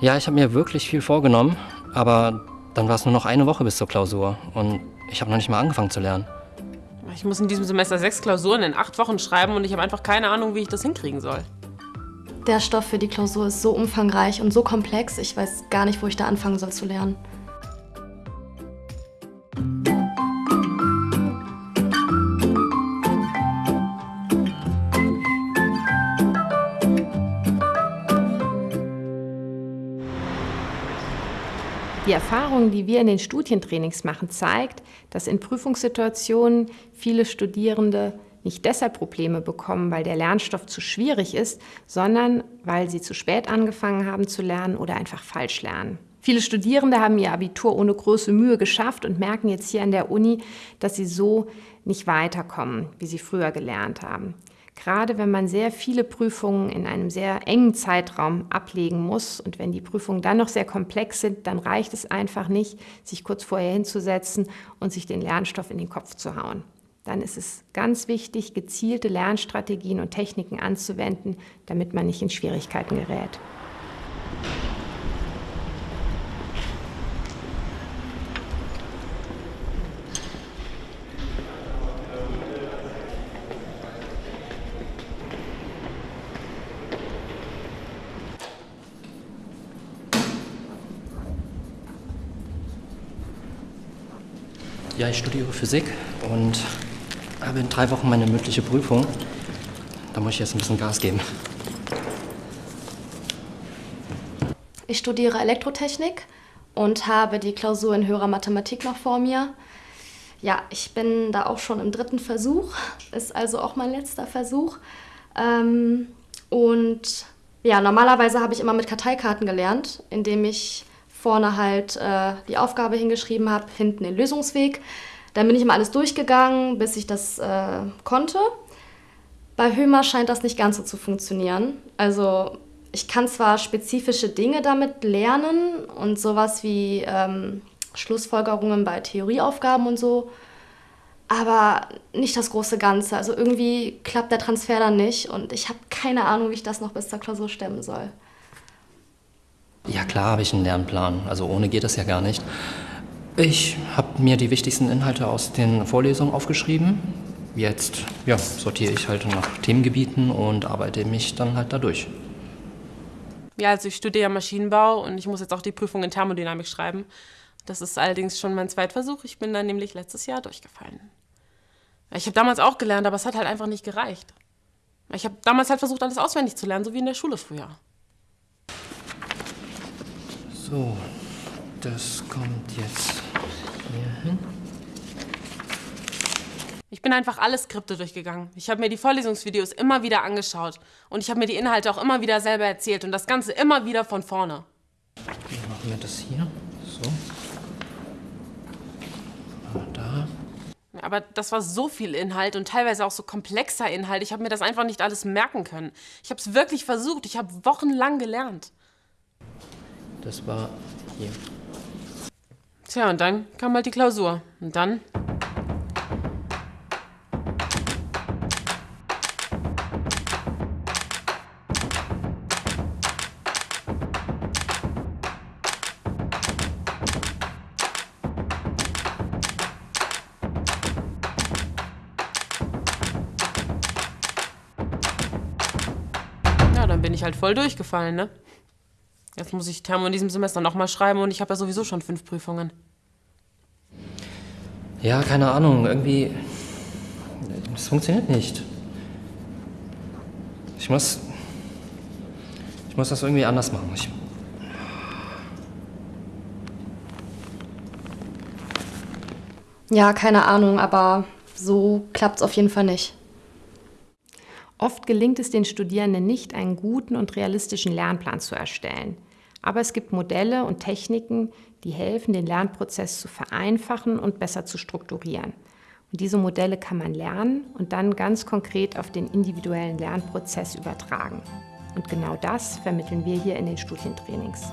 Ja, ich habe mir wirklich viel vorgenommen, aber dann war es nur noch eine Woche bis zur Klausur und ich habe noch nicht mal angefangen zu lernen. Ich muss in diesem Semester sechs Klausuren in acht Wochen schreiben und ich habe einfach keine Ahnung, wie ich das hinkriegen soll. Der Stoff für die Klausur ist so umfangreich und so komplex, ich weiß gar nicht, wo ich da anfangen soll zu lernen. Die Erfahrung, die wir in den Studientrainings machen, zeigt, dass in Prüfungssituationen viele Studierende nicht deshalb Probleme bekommen, weil der Lernstoff zu schwierig ist, sondern weil sie zu spät angefangen haben zu lernen oder einfach falsch lernen. Viele Studierende haben ihr Abitur ohne große Mühe geschafft und merken jetzt hier an der Uni, dass sie so nicht weiterkommen, wie sie früher gelernt haben. Gerade wenn man sehr viele Prüfungen in einem sehr engen Zeitraum ablegen muss und wenn die Prüfungen dann noch sehr komplex sind, dann reicht es einfach nicht, sich kurz vorher hinzusetzen und sich den Lernstoff in den Kopf zu hauen. Dann ist es ganz wichtig, gezielte Lernstrategien und Techniken anzuwenden, damit man nicht in Schwierigkeiten gerät. Ja, ich studiere Physik und habe in drei Wochen meine mündliche Prüfung. Da muss ich jetzt ein bisschen Gas geben. Ich studiere Elektrotechnik und habe die Klausur in höherer Mathematik noch vor mir. Ja, ich bin da auch schon im dritten Versuch, ist also auch mein letzter Versuch. Ähm, und ja, normalerweise habe ich immer mit Karteikarten gelernt, indem ich vorne halt äh, die Aufgabe hingeschrieben habe, hinten den Lösungsweg. Dann bin ich immer alles durchgegangen, bis ich das äh, konnte. Bei Hömer scheint das nicht ganz so zu funktionieren. Also ich kann zwar spezifische Dinge damit lernen und sowas wie ähm, Schlussfolgerungen bei Theorieaufgaben und so, aber nicht das große Ganze. Also irgendwie klappt der Transfer dann nicht und ich habe keine Ahnung, wie ich das noch bis zur Klausur stemmen soll. Ja, klar habe ich einen Lernplan. Also ohne geht das ja gar nicht. Ich habe mir die wichtigsten Inhalte aus den Vorlesungen aufgeschrieben. Jetzt ja, sortiere ich halt nach Themengebieten und arbeite mich dann halt dadurch. Ja, also ich studiere Maschinenbau und ich muss jetzt auch die Prüfung in Thermodynamik schreiben. Das ist allerdings schon mein Zweitversuch. Ich bin dann nämlich letztes Jahr durchgefallen. Ich habe damals auch gelernt, aber es hat halt einfach nicht gereicht. Ich habe damals halt versucht, alles auswendig zu lernen, so wie in der Schule früher. So, das kommt jetzt hier hin. Ich bin einfach alle Skripte durchgegangen. Ich habe mir die Vorlesungsvideos immer wieder angeschaut und ich habe mir die Inhalte auch immer wieder selber erzählt und das Ganze immer wieder von vorne. Dann machen wir das hier. So. Da. Aber das war so viel Inhalt und teilweise auch so komplexer Inhalt. Ich habe mir das einfach nicht alles merken können. Ich habe es wirklich versucht. Ich habe wochenlang gelernt. Das war hier. Tja, und dann kam halt die Klausur. Und dann? Ja, dann bin ich halt voll durchgefallen, ne? Jetzt muss ich Thermo in diesem Semester nochmal schreiben und ich habe ja sowieso schon fünf Prüfungen. Ja, keine Ahnung, irgendwie. Das funktioniert nicht. Ich muss. Ich muss das irgendwie anders machen. Ich, Ja, keine Ahnung, aber so klappt es auf jeden Fall nicht. Oft gelingt es den Studierenden nicht, einen guten und realistischen Lernplan zu erstellen. Aber es gibt Modelle und Techniken, die helfen, den Lernprozess zu vereinfachen und besser zu strukturieren. Und diese Modelle kann man lernen und dann ganz konkret auf den individuellen Lernprozess übertragen. Und genau das vermitteln wir hier in den Studientrainings.